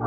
It's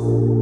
soul.